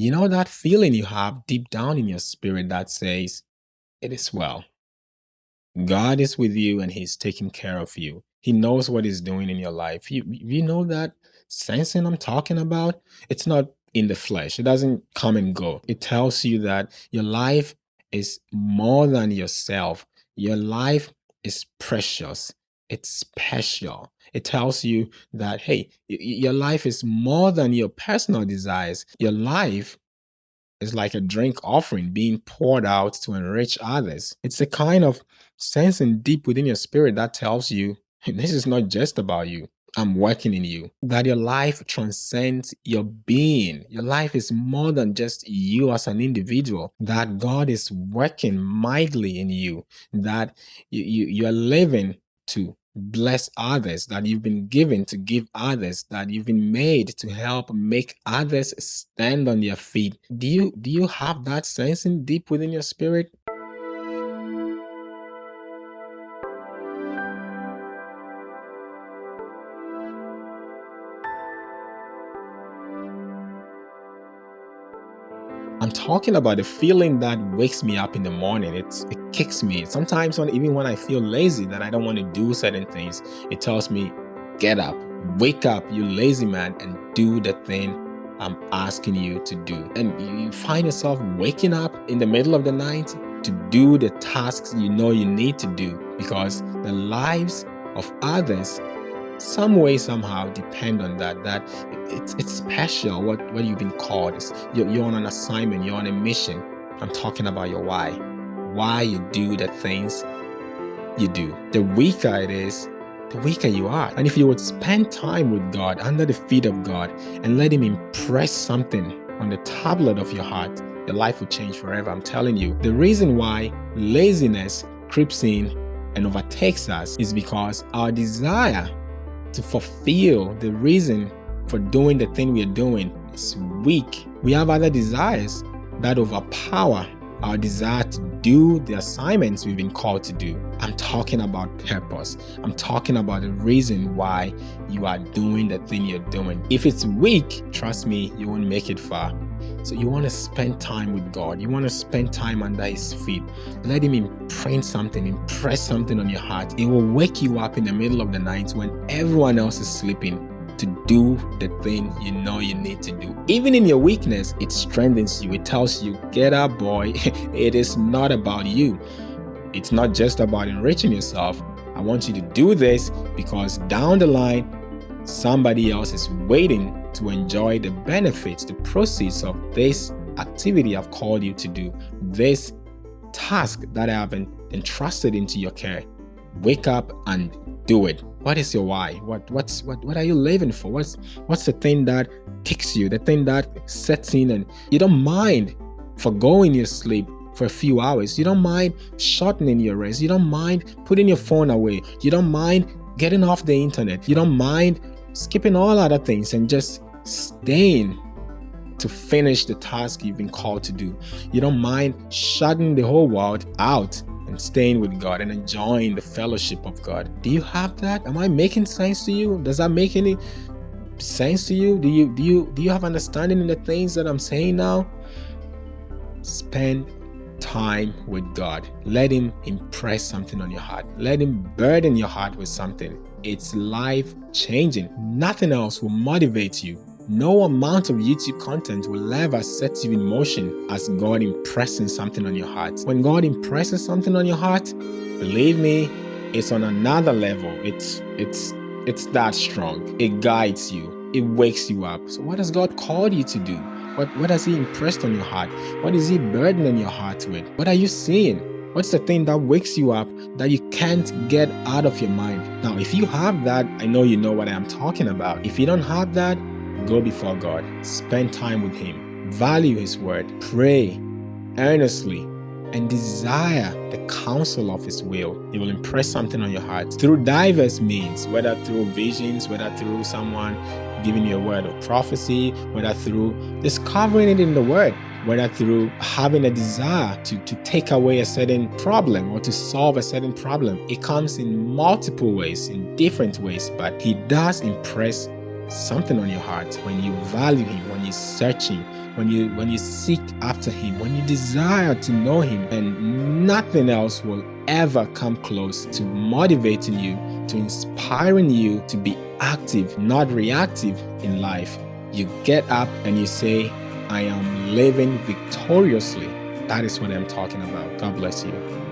You know that feeling you have deep down in your spirit that says, It is well. God is with you and He's taking care of you. He knows what He's doing in your life. You, you know that sensing I'm talking about? It's not in the flesh, it doesn't come and go. It tells you that your life is more than yourself, your life is precious, it's special. It tells you that, hey, your life is more than your personal desires. Your life is like a drink offering being poured out to enrich others. It's a kind of sensing deep within your spirit that tells you this is not just about you. I'm working in you. That your life transcends your being. Your life is more than just you as an individual. That God is working mightily in you. That you, you, you're living to bless others, that you've been given to give others, that you've been made to help make others stand on their feet. Do you do you have that sensing deep within your spirit? I'm talking about the feeling that wakes me up in the morning. It's, it kicks me. Sometimes when, even when I feel lazy that I don't want to do certain things, it tells me, get up, wake up, you lazy man, and do the thing I'm asking you to do. And you find yourself waking up in the middle of the night to do the tasks you know you need to do because the lives of others some way somehow depend on that that it's, it's special what what you've been called you're on an assignment you're on a mission i'm talking about your why why you do the things you do. The weaker it is the weaker you are. And if you would spend time with god under the feet of god and let him impress something on the tablet of your heart your life will change forever. I'm telling you. The reason why laziness creeps in and overtakes us is because our desire to fulfill the reason for doing the thing we are doing is weak. We have other desires that overpower our desire to do the assignments we've been called to do. I'm talking about purpose. I'm talking about the reason why you are doing the thing you're doing. If it's weak, trust me, you won't make it far. So you want to spend time with God. You want to spend time under His feet. Let Him imprint something, impress something on your heart. It will wake you up in the middle of the night when everyone else is sleeping to do the thing you know you need to do. Even in your weakness, it strengthens you. It tells you, get up, boy. it is not about you. It's not just about enriching yourself. I want you to do this because down the line, somebody else is waiting to enjoy the benefits, the proceeds of this activity I've called you to do, this task that I have entrusted into your care. Wake up and do it. What is your why? What what's what what are you living for? What's what's the thing that kicks you, the thing that sets in and you don't mind forgoing your sleep for a few hours. You don't mind shortening your rest. You don't mind putting your phone away. You don't mind getting off the internet. You don't mind skipping all other things and just staying to finish the task you've been called to do. You don't mind shutting the whole world out and staying with God and enjoying the fellowship of God. Do you have that? Am I making sense to you? Does that make any sense to you? Do you do you do you have understanding in the things that I'm saying now? Spend time with God. Let him impress something on your heart. Let him burden your heart with something. It's life changing. Nothing else will motivate you no amount of YouTube content will ever set you in motion as God impressing something on your heart. When God impresses something on your heart, believe me, it's on another level. It's it's it's that strong. It guides you. It wakes you up. So what has God called you to do? What what has he impressed on your heart? What is he burdening your heart with? What are you seeing? What's the thing that wakes you up that you can't get out of your mind? Now, if you have that, I know you know what I'm talking about. If you don't have that, Go before God, spend time with Him, value His word, pray earnestly, and desire the counsel of His will. He will impress something on your heart through diverse means, whether through visions, whether through someone giving you a word of prophecy, whether through discovering it in the Word, whether through having a desire to, to take away a certain problem or to solve a certain problem. It comes in multiple ways, in different ways, but He does impress something on your heart, when you value him, when you're searching, when you when you seek after him, when you desire to know him, and nothing else will ever come close to motivating you, to inspiring you to be active, not reactive in life. You get up and you say, I am living victoriously. That is what I'm talking about. God bless you.